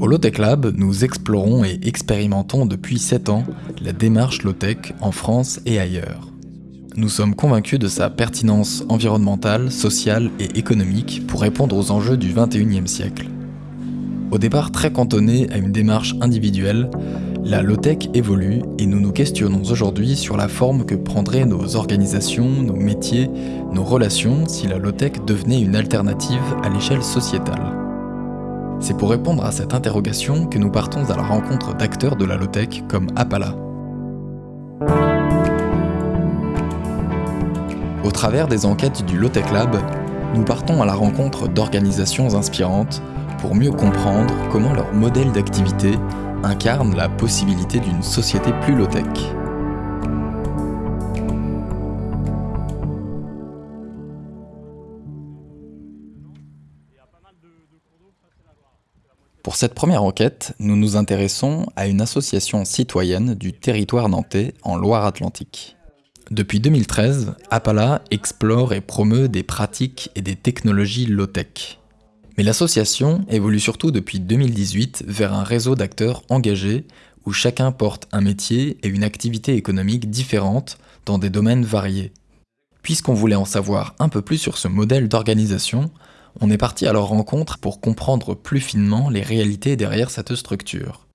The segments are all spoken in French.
Au Lotech Lab, nous explorons et expérimentons depuis 7 ans la démarche Lotech en France et ailleurs. Nous sommes convaincus de sa pertinence environnementale, sociale et économique pour répondre aux enjeux du 21e siècle. Au départ très cantonné à une démarche individuelle, la low-tech évolue et nous nous questionnons aujourd'hui sur la forme que prendraient nos organisations, nos métiers, nos relations si la low-tech devenait une alternative à l'échelle sociétale. C'est pour répondre à cette interrogation que nous partons à la rencontre d'acteurs de la low-tech comme Appala. Au travers des enquêtes du Low-Tech Lab, nous partons à la rencontre d'organisations inspirantes pour mieux comprendre comment leur modèle d'activité incarne la possibilité d'une société plus low-tech. Pour cette première enquête, nous nous intéressons à une association citoyenne du territoire nantais en Loire-Atlantique. Depuis 2013, Appala explore et promeut des pratiques et des technologies low-tech. Mais l'association évolue surtout depuis 2018 vers un réseau d'acteurs engagés où chacun porte un métier et une activité économique différente dans des domaines variés. Puisqu'on voulait en savoir un peu plus sur ce modèle d'organisation, on est parti à leur rencontre pour comprendre plus finement les réalités derrière cette structure.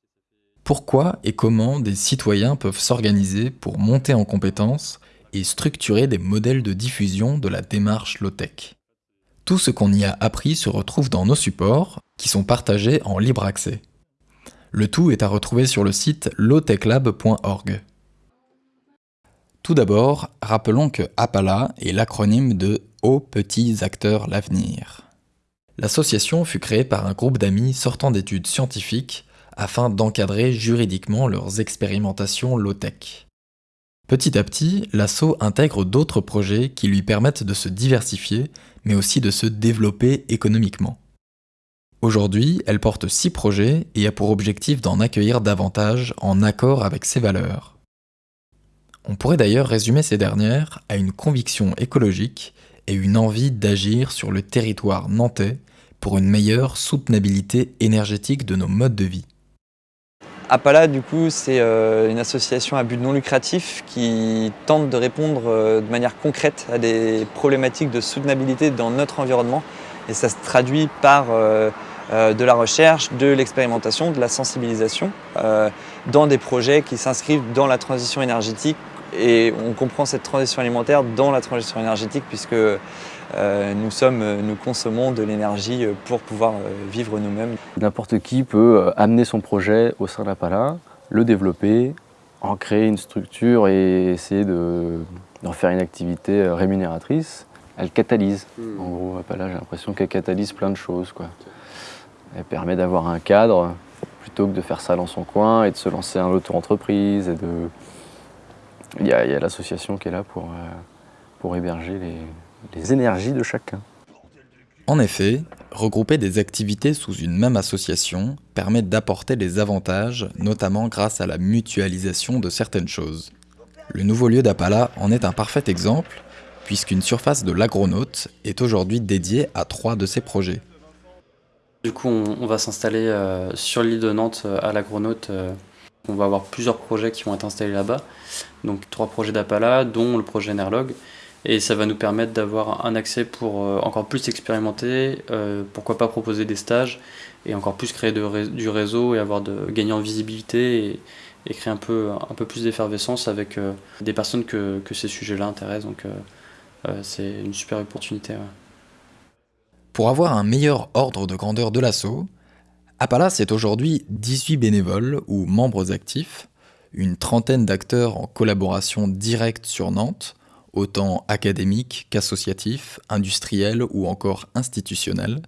Pourquoi et comment des citoyens peuvent s'organiser pour monter en compétences et structurer des modèles de diffusion de la démarche low-tech? Tout ce qu'on y a appris se retrouve dans nos supports, qui sont partagés en libre accès. Le tout est à retrouver sur le site lowtechlab.org. Tout d'abord, rappelons que APALA est l'acronyme de Aux petits acteurs l'avenir. L'association fut créée par un groupe d'amis sortant d'études scientifiques afin d'encadrer juridiquement leurs expérimentations low-tech. Petit à petit, l'assaut intègre d'autres projets qui lui permettent de se diversifier, mais aussi de se développer économiquement. Aujourd'hui, elle porte six projets et a pour objectif d'en accueillir davantage en accord avec ses valeurs. On pourrait d'ailleurs résumer ces dernières à une conviction écologique et une envie d'agir sur le territoire nantais pour une meilleure soutenabilité énergétique de nos modes de vie. Appala, du coup, c'est euh, une association à but non lucratif qui tente de répondre euh, de manière concrète à des problématiques de soutenabilité dans notre environnement. Et ça se traduit par euh, de la recherche, de l'expérimentation, de la sensibilisation dans des projets qui s'inscrivent dans la transition énergétique. Et on comprend cette transition alimentaire dans la transition énergétique puisque euh, nous, sommes, nous consommons de l'énergie pour pouvoir euh, vivre nous-mêmes. N'importe qui peut euh, amener son projet au sein d'Apala, le développer, en créer une structure et essayer d'en faire une activité rémunératrice. Elle catalyse. Hmm. En gros, Apala, j'ai l'impression qu'elle catalyse plein de choses. Quoi. Elle permet d'avoir un cadre plutôt que de faire ça dans son coin et de se lancer en auto-entreprise. De... Il y a, a l'association qui est là pour, pour héberger les, les énergies de chacun. En effet, regrouper des activités sous une même association permet d'apporter des avantages, notamment grâce à la mutualisation de certaines choses. Le nouveau lieu d'Apala en est un parfait exemple, puisqu'une surface de l'agronaute est aujourd'hui dédiée à trois de ses projets. Du coup, on, va s'installer euh, sur l'île de Nantes euh, à l'agronaute. On va avoir plusieurs projets qui vont être installés là-bas. Donc trois projets d'Apala, dont le projet Nerlog et ça va nous permettre d'avoir un accès pour euh, encore plus expérimenter, euh, pourquoi pas proposer des stages et encore plus créer du réseau et avoir de, gagner en visibilité et, créer un peu, un peu plus d'effervescence avec euh, des personnes que ces sujets-là intéressent. Donc c'est une super opportunité. Pour avoir un meilleur ordre de grandeur de l'assaut, Appala c'est aujourd'hui 18 bénévoles ou membres actifs, une trentaine d'acteurs en collaboration directe sur Nantes, autant académiques qu'associatifs, industriels ou encore institutionnels,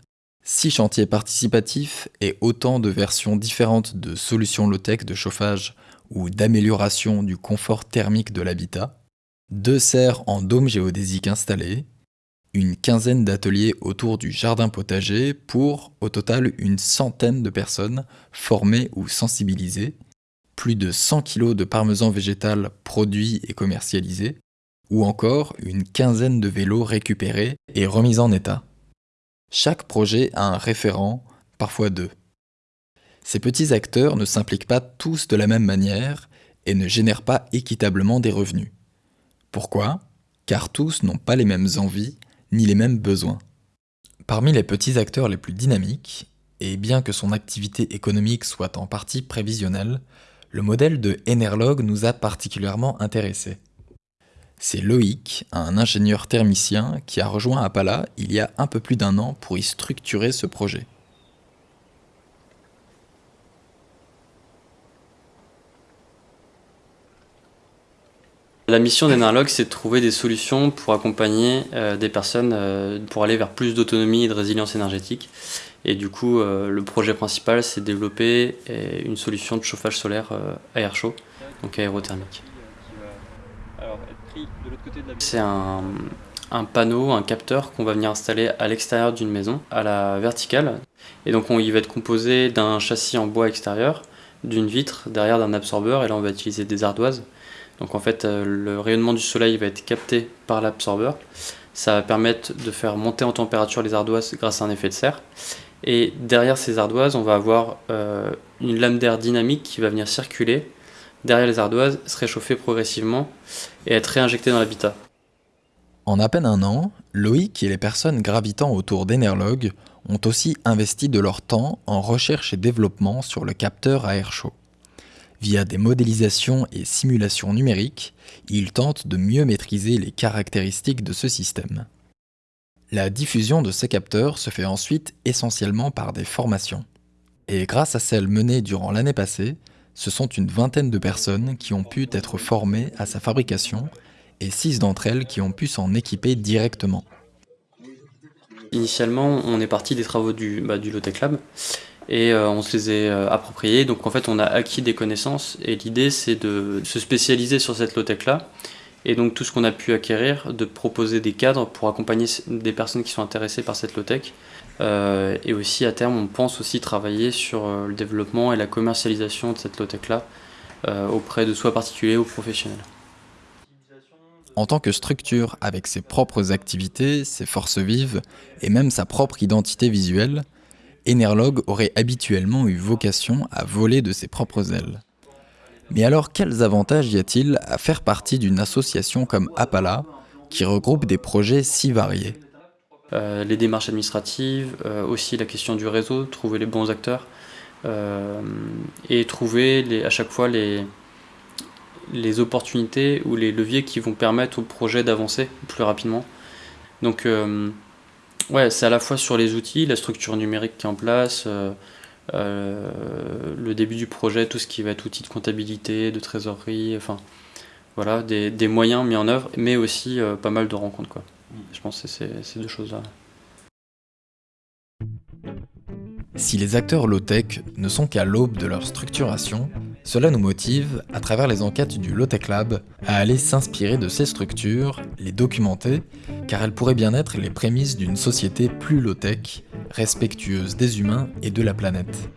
six chantiers participatifs et autant de versions différentes de solutions low-tech de chauffage ou d'amélioration du confort thermique de l'habitat, deux serres en dôme géodésique installés, une quinzaine d'ateliers autour du jardin potager pour, au total, une centaine de personnes formées ou sensibilisées, plus de 100 kg de parmesan végétal produit et commercialisé, ou encore une quinzaine de vélos récupérés et remis en état. Chaque projet a un référent, parfois deux. Ces petits acteurs ne s'impliquent pas tous de la même manière et ne génèrent pas équitablement des revenus. Pourquoi? Car tous n'ont pas les mêmes envies ni les mêmes besoins. Parmi les petits acteurs les plus dynamiques, et bien que son activité économique soit en partie prévisionnelle, le modèle de Enerlog nous a particulièrement intéressés. C'est Loïc, un ingénieur thermicien, qui a rejoint Appala il y a un peu plus d'un an pour y structurer ce projet. La mission d'Enerlog, c'est de trouver des solutions pour accompagner euh, des personnes euh, pour aller vers plus d'autonomie et de résilience énergétique. Et du coup, euh, le projet principal, c'est de développer une solution de chauffage solaire à air chaud, donc aérothermique. C'est un, un, panneau, un capteur qu'on va venir installer à l'extérieur d'une maison, à la verticale. Et donc, on, il va être composé d'un châssis en bois extérieur, d'une vitre, derrière d'un absorbeur, et là, on va utiliser des ardoises donc en fait, euh, le rayonnement du soleil va être capté par l'absorbeur. Ça va permettre de faire monter en température les ardoises grâce à un effet de serre. Et derrière ces ardoises, on va avoir euh, une lame d'air dynamique qui va venir circuler derrière les ardoises, se réchauffer progressivement et être réinjectée dans l'habitat. En à peine un an, Loïc et les personnes gravitant autour d'Enerlog ont aussi investi de leur temps en recherche et développement sur le capteur à air chaud. Via des modélisations et simulations numériques, ils tentent de mieux maîtriser les caractéristiques de ce système. La diffusion de ces capteurs se fait ensuite essentiellement par des formations. Et grâce à celles menées durant l'année passée, ce sont une vingtaine de personnes qui ont pu être formées à sa fabrication et six d'entre elles qui ont pu s'en équiper directement. Initialement, on est parti des travaux du, bah, du Lab et euh, on se les est euh, appropriés. Donc en fait, on a acquis des connaissances et l'idée c'est de se spécialiser sur cette low-tech là. Et donc tout ce qu'on a pu acquérir, de proposer des cadres pour accompagner des personnes qui sont intéressées par cette low-tech. Euh, et aussi à terme, on pense aussi travailler sur le développement et la commercialisation de cette low-tech là auprès de soit particuliers ou professionnels. En tant que structure avec ses propres activités, ses forces vives et même sa propre identité visuelle, Enerlog aurait habituellement eu vocation à voler de ses propres ailes. Mais alors quels avantages y a-t-il à faire partie d'une association comme Appala, qui regroupe des projets si variés? Euh, Les démarches administratives, euh, aussi la question du réseau, trouver les bons acteurs, euh, et trouver à chaque fois les, les opportunités ou les leviers qui vont permettre au projet d'avancer plus rapidement. Donc Ouais, c'est à la fois sur les outils, la structure numérique qui est en place, euh, euh, le début du projet, tout ce qui va être outils de comptabilité, de trésorerie, enfin voilà, des, moyens mis en œuvre, mais aussi euh, pas mal de rencontres. Quoi. Je pense que c'est ces deux choses-là. Si les acteurs low-tech ne sont qu'à l'aube de leur structuration, cela nous motive, à travers les enquêtes du Low-Tech Lab, à aller s'inspirer de ces structures, les documenter, car elles pourraient bien être les prémices d'une société plus low-tech, respectueuse des humains et de la planète.